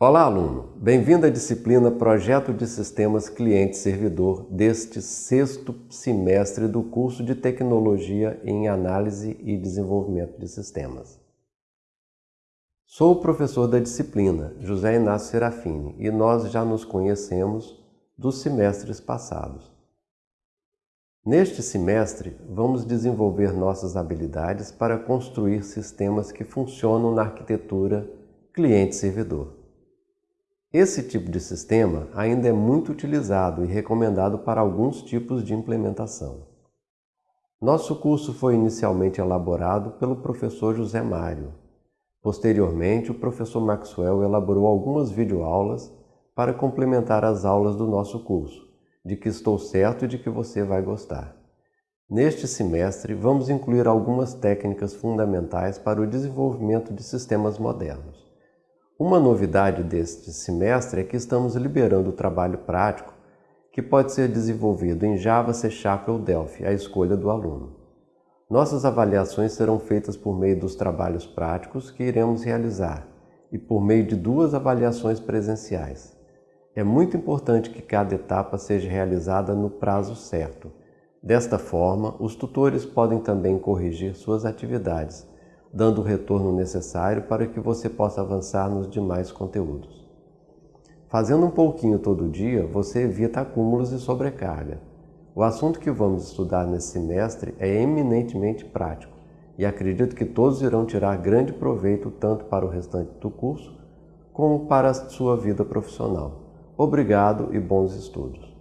Olá, aluno! Bem-vindo à disciplina Projeto de Sistemas Cliente-Servidor deste sexto semestre do curso de Tecnologia em Análise e Desenvolvimento de Sistemas. Sou o professor da disciplina, José Inácio Serafini, e nós já nos conhecemos dos semestres passados. Neste semestre, vamos desenvolver nossas habilidades para construir sistemas que funcionam na arquitetura cliente-servidor. Esse tipo de sistema ainda é muito utilizado e recomendado para alguns tipos de implementação. Nosso curso foi inicialmente elaborado pelo professor José Mário. Posteriormente, o professor Maxwell elaborou algumas videoaulas para complementar as aulas do nosso curso, de que estou certo e de que você vai gostar. Neste semestre, vamos incluir algumas técnicas fundamentais para o desenvolvimento de sistemas modernos. Uma novidade deste semestre é que estamos liberando o trabalho prático que pode ser desenvolvido em Java, C Sharp ou Delphi, à escolha do aluno. Nossas avaliações serão feitas por meio dos trabalhos práticos que iremos realizar e por meio de duas avaliações presenciais. É muito importante que cada etapa seja realizada no prazo certo. Desta forma, os tutores podem também corrigir suas atividades dando o retorno necessário para que você possa avançar nos demais conteúdos. Fazendo um pouquinho todo dia, você evita acúmulos e sobrecarga. O assunto que vamos estudar nesse semestre é eminentemente prático e acredito que todos irão tirar grande proveito tanto para o restante do curso como para a sua vida profissional. Obrigado e bons estudos!